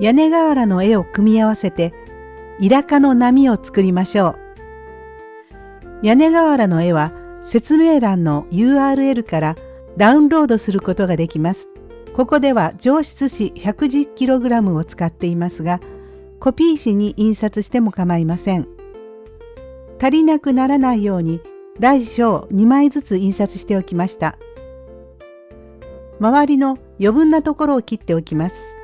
屋根瓦の絵を組み合わせて、イラカの波を作りましょう。屋根瓦の絵は説明欄の URL からダウンロードすることができます。ここでは上質紙 110kg を使っていますが、コピー紙に印刷しても構いません。足りなくならないように大小2枚ずつ印刷しておきました。周りの余分なところを切っておきます。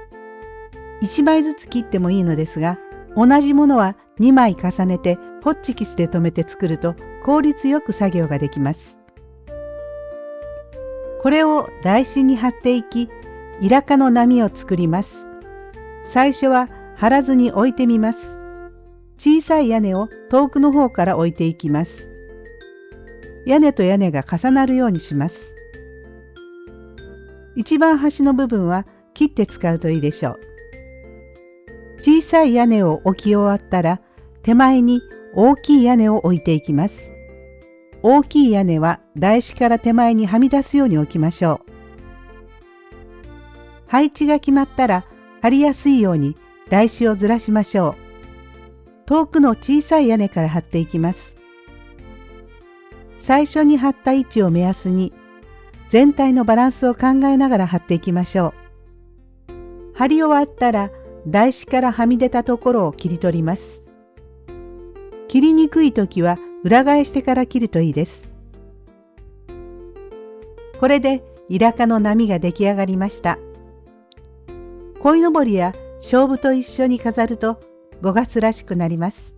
1枚ずつ切ってもいいのですが、同じものは2枚重ねてホッチキスで留めて作ると効率よく作業ができます。これを台紙に貼っていき、イラカの波を作ります。最初は貼らずに置いてみます。小さい屋根を遠くの方から置いていきます。屋根と屋根が重なるようにします。一番端の部分は切って使うといいでしょう。小さい屋根を置き終わったら手前に大きい屋根を置いていきます。大きい屋根は台紙から手前にはみ出すように置きましょう。配置が決まったら貼りやすいように台紙をずらしましょう。遠くの小さい屋根から貼っていきます。最初に貼った位置を目安に全体のバランスを考えながら貼っていきましょう。貼り終わったら台紙からはみ出たところを切り取ります。切りにくい時は裏返してから切るといいです。これでイラカの波が出来上がりました。鯉のぼりや勝負と一緒に飾ると5月らしくなります。